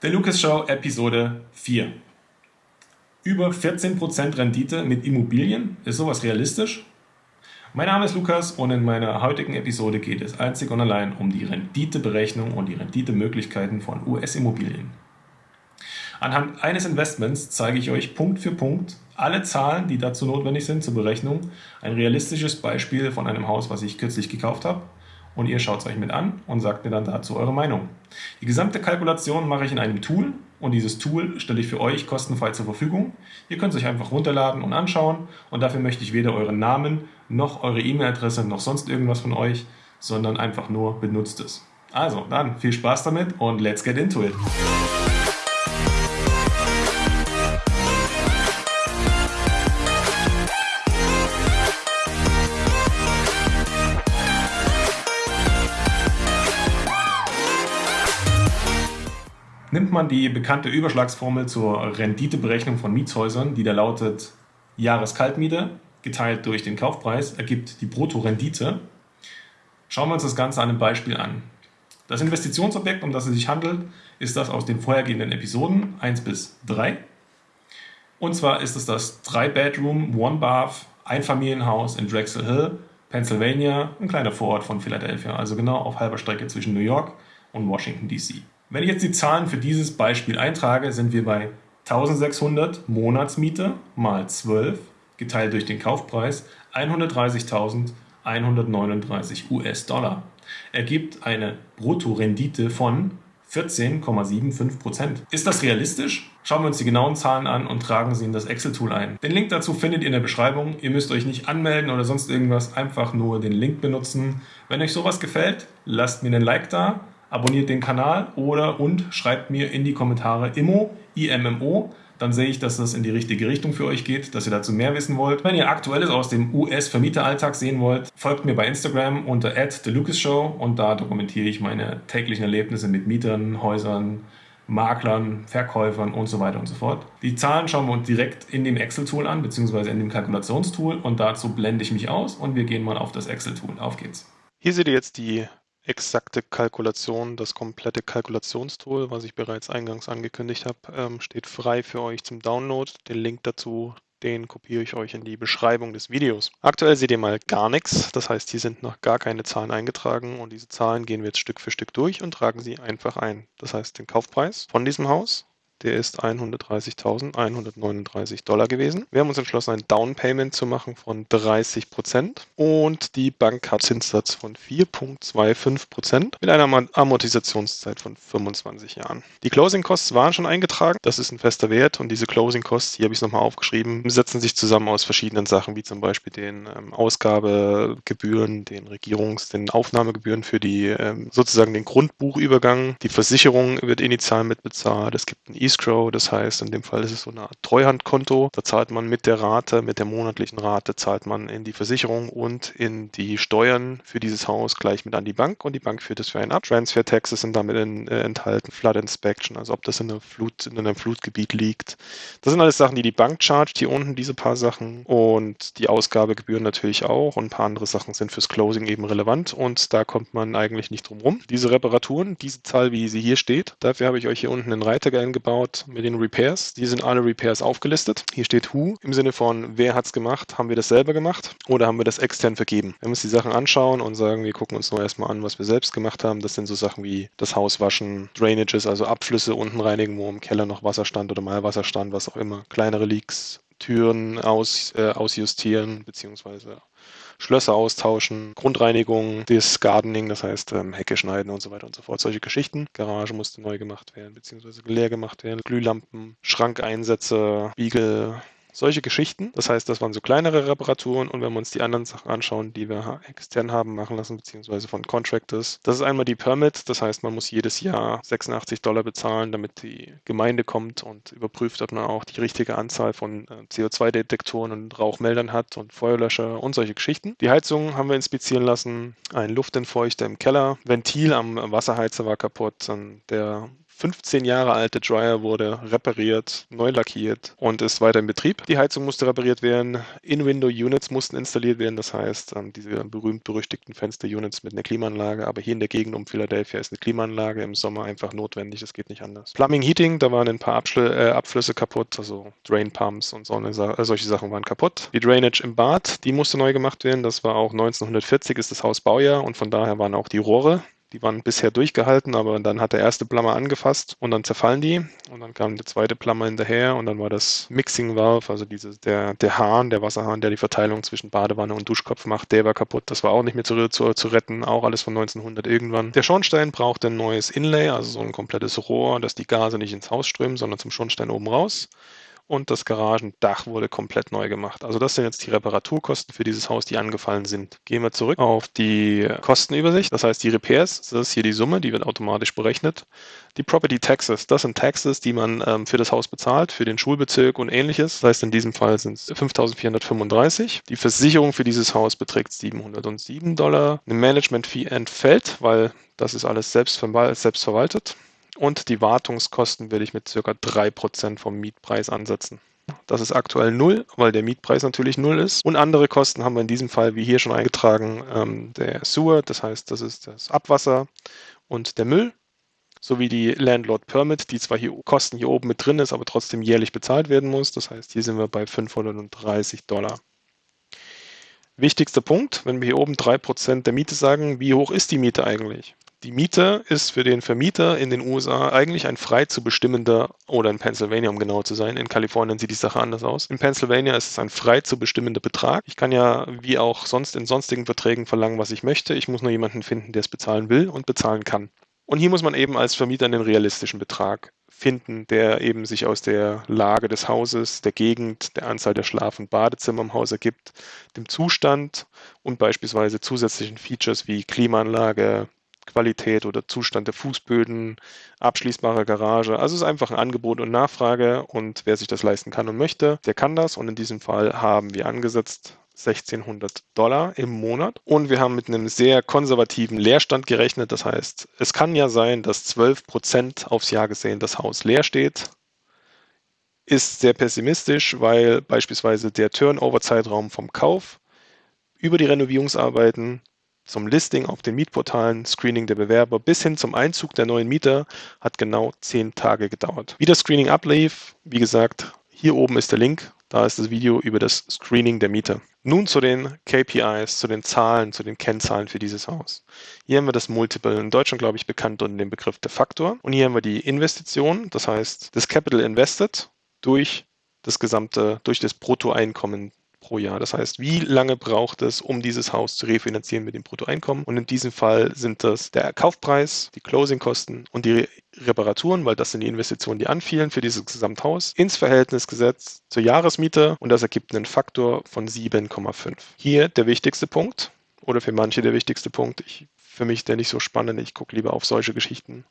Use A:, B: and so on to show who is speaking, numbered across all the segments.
A: Der Lucas Show Episode 4. Über 14% Rendite mit Immobilien? Ist sowas realistisch? Mein Name ist Lukas und in meiner heutigen Episode geht es einzig und allein um die Renditeberechnung und die Renditemöglichkeiten von US-Immobilien. Anhand eines Investments zeige ich euch Punkt für Punkt alle Zahlen, die dazu notwendig sind zur Berechnung. Ein realistisches Beispiel von einem Haus, was ich kürzlich gekauft habe und ihr schaut es euch mit an und sagt mir dann dazu eure Meinung. Die gesamte Kalkulation mache ich in einem Tool und dieses Tool stelle ich für euch kostenfrei zur Verfügung. Ihr könnt es euch einfach runterladen und anschauen und dafür möchte ich weder euren Namen noch eure E-Mail-Adresse noch sonst irgendwas von euch, sondern einfach nur benutzt es. Also dann viel Spaß damit und let's get into it. Nimmt man die bekannte Überschlagsformel zur Renditeberechnung von Mietshäusern, die da lautet Jahreskaltmiete geteilt durch den Kaufpreis, ergibt die Bruttorendite. Schauen wir uns das Ganze an einem Beispiel an. Das Investitionsobjekt, um das es sich handelt, ist das aus den vorhergehenden Episoden 1 bis 3. Und zwar ist es das 3-Bedroom, One-Bath, Einfamilienhaus in Drexel Hill, Pennsylvania, ein kleiner Vorort von Philadelphia, also genau auf halber Strecke zwischen New York und Washington DC. Wenn ich jetzt die Zahlen für dieses Beispiel eintrage, sind wir bei 1600 Monatsmiete mal 12 geteilt durch den Kaufpreis 130.139 US-Dollar. Ergibt eine Bruttorendite von 14,75%. Ist das realistisch? Schauen wir uns die genauen Zahlen an und tragen sie in das Excel-Tool ein. Den Link dazu findet ihr in der Beschreibung. Ihr müsst euch nicht anmelden oder sonst irgendwas, einfach nur den Link benutzen. Wenn euch sowas gefällt, lasst mir einen Like da abonniert den Kanal oder und schreibt mir in die Kommentare IMO, IMMO, dann sehe ich, dass das in die richtige Richtung für euch geht, dass ihr dazu mehr wissen wollt. Wenn ihr Aktuelles aus dem US-Vermieteralltag sehen wollt, folgt mir bei Instagram unter @thelucasshow und da dokumentiere ich meine täglichen Erlebnisse mit Mietern, Häusern, Maklern, Verkäufern und so weiter und so fort. Die Zahlen schauen wir uns direkt in dem Excel-Tool an, beziehungsweise in dem Kalkulationstool und dazu blende ich mich aus und wir gehen mal auf das Excel-Tool. Auf geht's.
B: Hier seht ihr jetzt die exakte Kalkulation, das komplette Kalkulationstool, was ich bereits eingangs angekündigt habe, ähm, steht frei für euch zum Download. Den Link dazu, den kopiere ich euch in die Beschreibung des Videos. Aktuell seht ihr mal gar nichts, das heißt, hier sind noch gar keine Zahlen eingetragen und diese Zahlen gehen wir jetzt Stück für Stück durch und tragen sie einfach ein. Das heißt, den Kaufpreis von diesem Haus, der ist 130.139 Dollar gewesen. Wir haben uns entschlossen, ein Down Payment zu machen von 30 Prozent und die Bank hat Zinssatz von 4,25 Prozent mit einer Amortisationszeit von 25 Jahren. Die Closing Costs waren schon eingetragen. Das ist ein fester Wert und diese Closing Costs, hier habe ich es nochmal aufgeschrieben, setzen sich zusammen aus verschiedenen Sachen, wie zum Beispiel den ähm, Ausgabegebühren, den Regierungs-, den Aufnahmegebühren für die ähm, sozusagen den Grundbuchübergang. Die Versicherung wird initial mitbezahlt. Es gibt ein Escrow, das heißt, in dem Fall ist es so eine Art Treuhandkonto. Da zahlt man mit der Rate, mit der monatlichen Rate, zahlt man in die Versicherung und in die Steuern für dieses Haus gleich mit an die Bank und die Bank führt es für einen ab. Transfer Taxes sind damit in, äh, enthalten, Flood Inspection, also ob das in, einer Flut, in einem Flutgebiet liegt. Das sind alles Sachen, die die Bank chargt, hier unten diese paar Sachen und die Ausgabegebühren natürlich auch und ein paar andere Sachen sind fürs Closing eben relevant und da kommt man eigentlich nicht drum rum. Diese Reparaturen, diese Zahl, wie sie hier steht, dafür habe ich euch hier unten einen Reiter eingebaut, angeschaut mit den Repairs. Die sind alle Repairs aufgelistet. Hier steht Who im Sinne von, wer hat es gemacht? Haben wir das selber gemacht oder haben wir das extern vergeben? Wenn wir uns die Sachen anschauen und sagen, wir gucken uns nur erstmal an, was wir selbst gemacht haben, das sind so Sachen wie das Haus waschen, Drainages, also Abflüsse unten reinigen, wo im Keller noch Wasser stand oder Malwasser stand, was auch immer, kleinere Leaks, Türen aus, äh, ausjustieren, beziehungsweise Schlösser austauschen, Grundreinigung, das Gardening, das heißt ähm, Hecke schneiden und so weiter und so fort. Solche Geschichten. Garage musste neu gemacht werden, beziehungsweise leer gemacht werden. Glühlampen, Schrankeinsätze, Spiegel, solche Geschichten. Das heißt, das waren so kleinere Reparaturen und wenn wir uns die anderen Sachen anschauen, die wir extern haben machen lassen, beziehungsweise von Contractors, das ist einmal die Permit, das heißt, man muss jedes Jahr 86 Dollar bezahlen, damit die Gemeinde kommt und überprüft, ob man auch die richtige Anzahl von äh, CO2-Detektoren und Rauchmeldern hat und Feuerlöscher und solche Geschichten. Die Heizung haben wir inspizieren lassen, ein Luftentfeuchter im Keller, Ventil am Wasserheizer war kaputt, der 15 Jahre alte Dryer wurde repariert, neu lackiert und ist weiter in Betrieb. Die Heizung musste repariert werden, In-Window-Units mussten installiert werden, das heißt ähm, diese berühmt-berüchtigten Fenster-Units mit einer Klimaanlage, aber hier in der Gegend um Philadelphia ist eine Klimaanlage im Sommer einfach notwendig, das geht nicht anders. Plumbing, Heating, da waren ein paar Abschl äh, Abflüsse kaputt, also Drain Pumps und so eine, äh, solche Sachen waren kaputt. Die Drainage im Bad, die musste neu gemacht werden, das war auch 1940 ist das Haus Baujahr. Und von daher waren auch die Rohre die waren bisher durchgehalten, aber dann hat der erste Plummer angefasst und dann zerfallen die. Und dann kam der zweite Plummer hinterher und dann war das Mixing Valve, also diese, der, der Hahn, der Wasserhahn, der die Verteilung zwischen Badewanne und Duschkopf macht, der war kaputt. Das war auch nicht mehr zu, zu, zu retten, auch alles von 1900 irgendwann. Der Schornstein brauchte ein neues Inlay, also so ein komplettes Rohr, dass die Gase nicht ins Haus strömen, sondern zum Schornstein oben raus und das Garagendach wurde komplett neu gemacht. Also das sind jetzt die Reparaturkosten für dieses Haus, die angefallen sind. Gehen wir zurück auf die Kostenübersicht. Das heißt, die Repairs, das ist hier die Summe, die wird automatisch berechnet. Die Property Taxes, das sind Taxes, die man ähm, für das Haus bezahlt, für den Schulbezirk und ähnliches. Das heißt, in diesem Fall sind es 5.435. Die Versicherung für dieses Haus beträgt 707 Dollar. Eine Management-Fee entfällt, weil das ist alles selbst, selbst verwaltet. Und die Wartungskosten werde ich mit ca. 3% vom Mietpreis ansetzen. Das ist aktuell null, weil der Mietpreis natürlich null ist. Und andere Kosten haben wir in diesem Fall, wie hier schon eingetragen, ähm, der Sewer, das heißt, das ist das Abwasser und der Müll, sowie die Landlord Permit, die zwar hier Kosten hier oben mit drin ist, aber trotzdem jährlich bezahlt werden muss. Das heißt, hier sind wir bei 530 Dollar. Wichtigster Punkt, wenn wir hier oben 3% der Miete sagen, wie hoch ist die Miete eigentlich? Die Miete ist für den Vermieter in den USA eigentlich ein frei zu bestimmender, oder in Pennsylvania, um genau zu sein. In Kalifornien sieht die Sache anders aus. In Pennsylvania ist es ein frei zu bestimmender Betrag. Ich kann ja wie auch sonst in sonstigen Verträgen verlangen, was ich möchte. Ich muss nur jemanden finden, der es bezahlen will und bezahlen kann. Und hier muss man eben als Vermieter einen realistischen Betrag finden, der eben sich aus der Lage des Hauses, der Gegend, der Anzahl der Schlaf- und Badezimmer im Haus ergibt, dem Zustand und beispielsweise zusätzlichen Features wie Klimaanlage, Qualität oder Zustand der Fußböden, abschließbare Garage. Also es ist einfach ein Angebot und Nachfrage und wer sich das leisten kann und möchte, der kann das. Und in diesem Fall haben wir angesetzt 1600 Dollar im Monat. Und wir haben mit einem sehr konservativen Leerstand gerechnet. Das heißt, es kann ja sein, dass 12 Prozent aufs Jahr gesehen das Haus leer steht. Ist sehr pessimistisch, weil beispielsweise der Turnover-Zeitraum vom Kauf über die Renovierungsarbeiten zum Listing auf den Mietportalen, Screening der Bewerber bis hin zum Einzug der neuen Mieter hat genau zehn Tage gedauert. Wie das Screening ablief, wie gesagt, hier oben ist der Link, da ist das Video über das Screening der Mieter. Nun zu den KPIs, zu den Zahlen, zu den Kennzahlen für dieses Haus. Hier haben wir das Multiple, in Deutschland glaube ich bekannt unter dem Begriff der Faktor. Und hier haben wir die Investition, das heißt das Capital Invested durch das gesamte, durch das Bruttoeinkommen pro Jahr. Das heißt, wie lange braucht es, um dieses Haus zu refinanzieren mit dem Bruttoeinkommen? Und in diesem Fall sind das der Kaufpreis, die Closingkosten und die Reparaturen, weil das sind die Investitionen, die anfielen für dieses Gesamthaus, ins Verhältnis gesetzt zur Jahresmiete und das ergibt einen Faktor von 7,5. Hier der wichtigste Punkt oder für manche der wichtigste Punkt. Ich, für mich der nicht so spannend. Ich gucke lieber auf solche Geschichten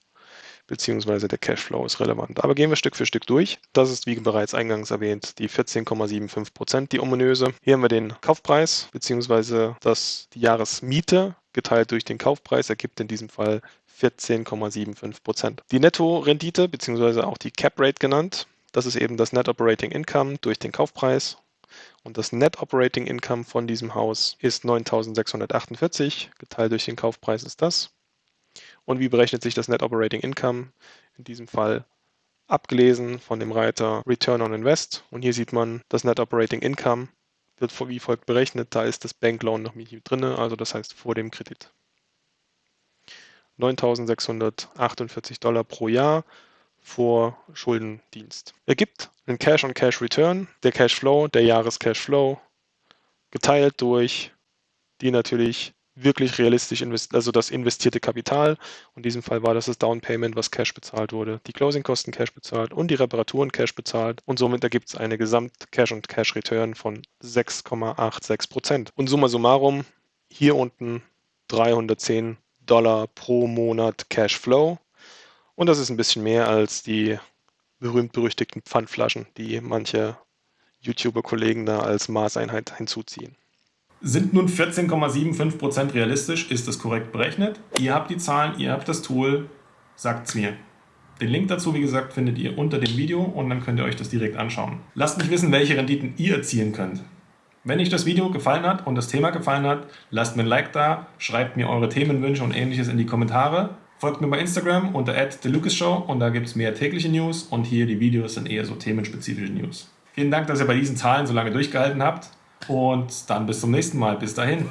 B: beziehungsweise der Cashflow ist relevant. Aber gehen wir Stück für Stück durch. Das ist, wie bereits eingangs erwähnt, die 14,75 Prozent, die ominöse. Hier haben wir den Kaufpreis, beziehungsweise das, die Jahresmiete geteilt durch den Kaufpreis ergibt in diesem Fall 14,75 Prozent. Die Netto-Rendite, beziehungsweise auch die Cap Rate genannt, das ist eben das Net Operating Income durch den Kaufpreis. Und das Net Operating Income von diesem Haus ist 9.648, geteilt durch den Kaufpreis ist das. Und wie berechnet sich das Net Operating Income? In diesem Fall abgelesen von dem Reiter Return on Invest. Und hier sieht man, das Net Operating Income wird wie folgt berechnet. Da ist das Bankloan noch mit drin, also das heißt vor dem Kredit. 9.648 Dollar pro Jahr vor Schuldendienst. Ergibt einen Cash-on-Cash-Return, der Cashflow, der Jahres-Cashflow, geteilt durch die natürlich wirklich realistisch investiert, also das investierte Kapital. In diesem Fall war das das Down Payment, was Cash bezahlt wurde, die Closing-Kosten Cash bezahlt und die Reparaturen Cash bezahlt. Und somit ergibt es eine Gesamt-Cash- und Cash-Return von 6,86 Prozent. Und summa summarum, hier unten 310 Dollar pro Monat Cashflow. Und das ist ein bisschen mehr als die berühmt-berüchtigten Pfandflaschen, die manche YouTuber-Kollegen da als Maßeinheit hinzuziehen.
A: Sind nun 14,75% realistisch? Ist das korrekt berechnet? Ihr habt die Zahlen, ihr habt das Tool, sagt's mir. Den Link dazu, wie gesagt, findet ihr unter dem Video und dann könnt ihr euch das direkt anschauen. Lasst mich wissen, welche Renditen ihr erzielen könnt. Wenn euch das Video gefallen hat und das Thema gefallen hat, lasst mir ein Like da, schreibt mir eure Themenwünsche und ähnliches in die Kommentare. Folgt mir bei Instagram unter @thelucasshow und da gibt es mehr tägliche News und hier die Videos sind eher so themenspezifische News. Vielen Dank, dass ihr bei diesen Zahlen so lange durchgehalten habt und dann bis zum nächsten Mal. Bis dahin.